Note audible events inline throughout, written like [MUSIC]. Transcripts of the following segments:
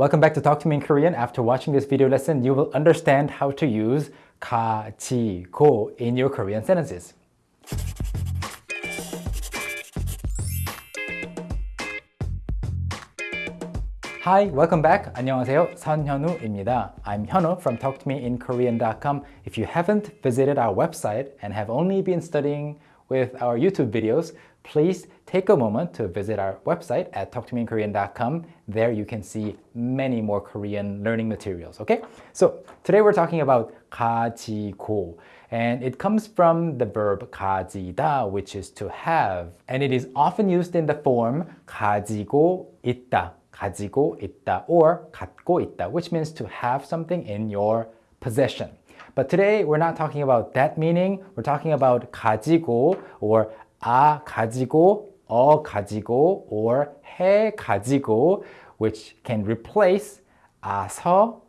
Welcome back to Talk to Me in Korean. After watching this video lesson, you will understand how to use 가지고 in your Korean sentences. Hi, welcome back. 안녕하세요. 선현우입니다. I'm Hyunwoo from talktomeinkorean.com. If you haven't visited our website and have only been studying with our YouTube videos, please take a moment to visit our website at talktomeinkorean.com. There you can see many more Korean learning materials, okay? So today we're talking about 가지고 and it comes from the verb 가지다 which is to have and it is often used in the form 가지고 있다 가지고 있다 or 갖고 있다, which means to have something in your possession. But today we're not talking about that meaning. We're talking about 가지고 or 아 가지고, 어 가지고 or 해 가지고 which can replace 아서,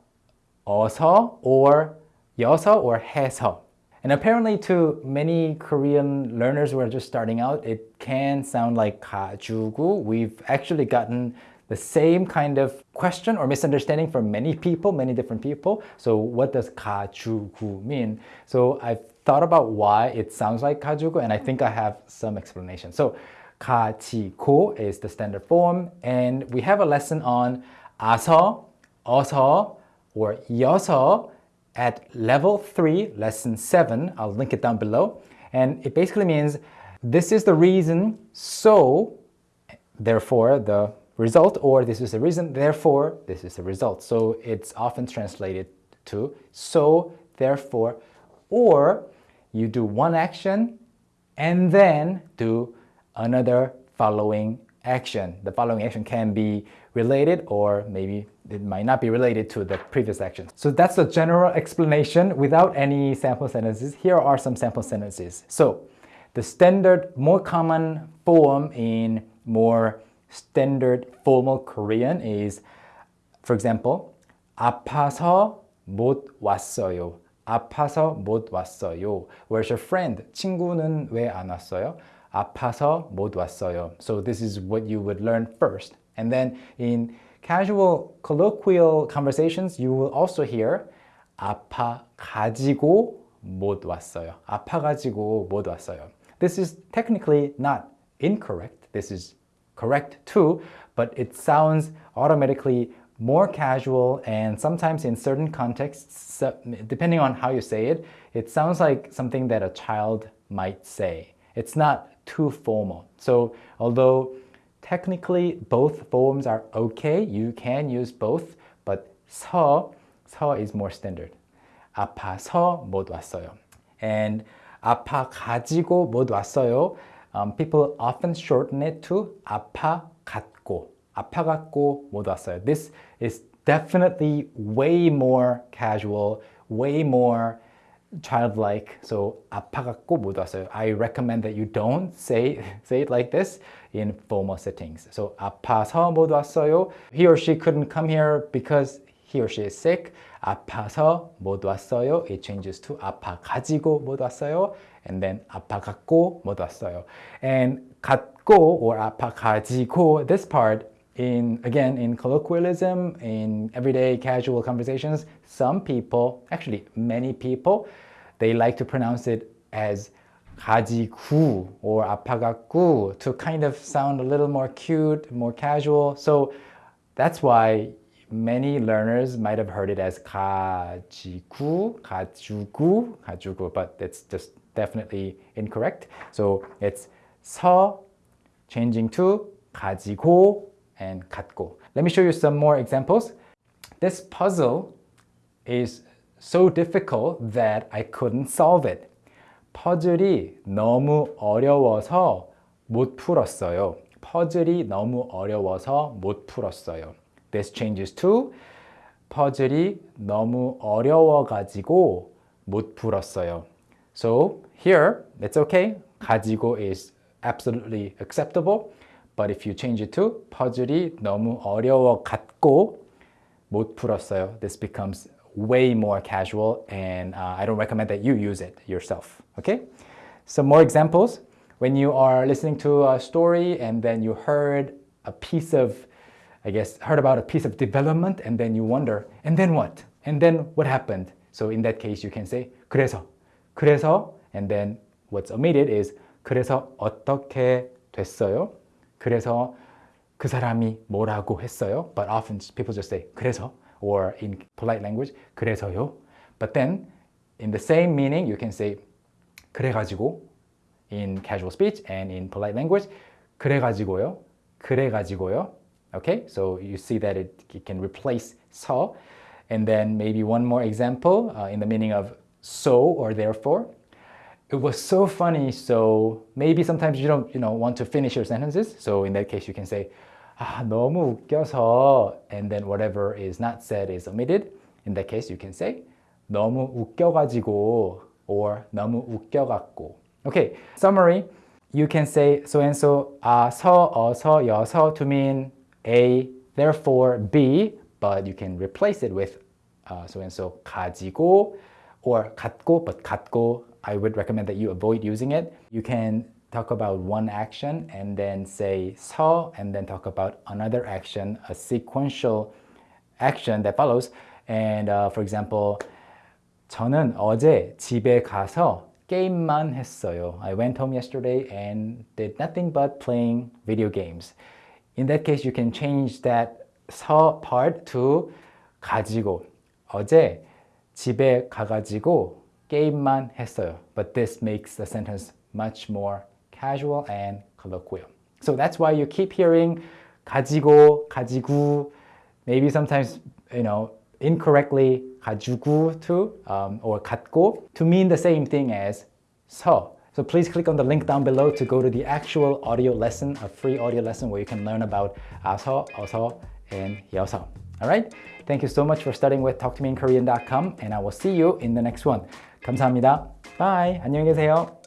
어서 or 여서 or 해서. And apparently to many Korean learners who are just starting out, it can sound like 가지고. We've actually gotten the same kind of question or misunderstanding for many people, many different people. So what does 가지고 mean? So I've thought about why it sounds like kajugo and I think I have some explanation. So ka chi ko is the standard form and we have a lesson on aso, aso, or yoso at level 3, lesson 7. I'll link it down below. And it basically means this is the reason, so therefore the result, or this is the reason, therefore this is the result. So it's often translated to so, therefore, or you do one action and then do another following action. The following action can be related or maybe it might not be related to the previous action. So that's the general explanation without any sample sentences. Here are some sample sentences. So the standard, more common form in more standard formal Korean is, for example, 아파서 못 왔어요. 아파서 못 왔어요. Where's your friend? 친구는 왜 안 왔어요? 아파서 못 왔어요. So this is what you would learn first. And then in casual colloquial conversations, you will also hear 아파 가지고 못 왔어요. 아파 가지고 못 왔어요. This is technically not incorrect. This is correct too, but it sounds automatically more casual and sometimes in certain contexts, depending on how you say it, it sounds like something that a child might say. It's not too formal. So although technically both forms are okay, you can use both, but 서, 서 is more standard. 아파서 못 왔어요. And 아파 가지고 못 왔어요 um, people often shorten it to 아파 갖고 아파 갖고 못 왔어요. This is definitely way more casual, way more childlike. So 아파 갖고 못 왔어요. I recommend that you don't say [LAUGHS] say it like this in formal settings. So 아파서 못 왔어요. He or she couldn't come here because he or she is sick. 아파서 못 왔어요. It changes to 아파 가지고 못 왔어요. And then 아파 갖고 못 왔어요. And 갖고 or 아파 가지고, this part in again in colloquialism, in everyday casual conversations, some people, actually many people, they like to pronounce it as 가지고 or 아파갖고 to kind of sound a little more cute, more casual. So that's why many learners might have heard it as 가지고, 가지고, 가지고, but it's just definitely incorrect. So it's 서 changing to 가지고 and 갖고. Let me show you some more examples. This puzzle is so difficult that I couldn't solve it. 퍼즐이 너무 어려워서 못 풀었어요. 퍼즐이 너무 어려워서 못 풀었어요. This changes to 퍼즐이 너무 어려워가지고 못 풀었어요. So here, it's okay. 가지고 is absolutely acceptable. But if you change it to 퍼즐이 너무 어려워갖고 못 풀었어요. This becomes way more casual and uh, I don't recommend that you use it yourself. Okay? Some more examples. When you are listening to a story and then you heard a piece of I guess, heard about a piece of development and then you wonder, and then what? And then what happened? So in that case, you can say, 그래서, 그래서, and then what's omitted is, 그래서 어떻게 됐어요? 그래서 그 사람이 뭐라고 했어요? But often people just say, 그래서, or in polite language, 그래서요. But then, in the same meaning, you can say, 그래가지고, in casual speech and in polite language, 그래가지고요, 그래가지고요. Okay, so you see that it, it can replace so. And then maybe one more example uh, in the meaning of so or therefore. It was so funny, so maybe sometimes you don't you know, want to finish your sentences. So in that case, you can say, 아, 너무 웃겨서, and then whatever is not said is omitted. In that case, you can say, 너무 웃겨가지고, or 너무 웃겨갖고. Okay, summary. You can say so and so, 아, 서, 어서, 여서 to mean A, therefore B, but you can replace it with uh, so and so 가지고 or 갖고, but 갖고, I would recommend that you avoid using it. You can talk about one action and then say 서 and then talk about another action, a sequential action that follows. And uh, for example, 저는 어제 집에 가서 게임만 했어요. I went home yesterday and did nothing but playing video games. In that case, you can change that 서 part to 가지고. 어제 집에 가가지고 게임만 했어요. But this makes the sentence much more casual and colloquial. So that's why you keep hearing 가지고, 가지고, maybe sometimes, you know, incorrectly 가지고 to um, or 갖고 to mean the same thing as 서. So please click on the link down below to go to the actual audio lesson, a free audio lesson where you can learn about 아서, 어서, and 여서. All right? Thank you so much for studying with talktomeinkorean.com and I will see you in the next one. 감사합니다. Bye. 안녕히 계세요.